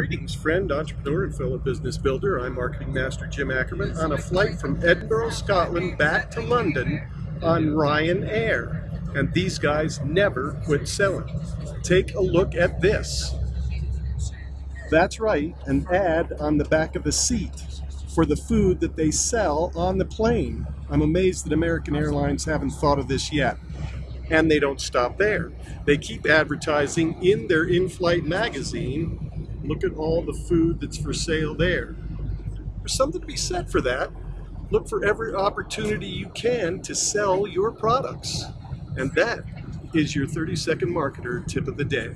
Greetings, friend, entrepreneur, and fellow business builder. I'm Marketing Master Jim Ackerman on a flight from Edinburgh, Scotland back to London on Ryanair. And these guys never quit selling. Take a look at this. That's right, an ad on the back of the seat for the food that they sell on the plane. I'm amazed that American Airlines haven't thought of this yet. And they don't stop there. They keep advertising in their in-flight magazine Look at all the food that's for sale there. There's something to be said for that. Look for every opportunity you can to sell your products. And that is your 30 second marketer tip of the day.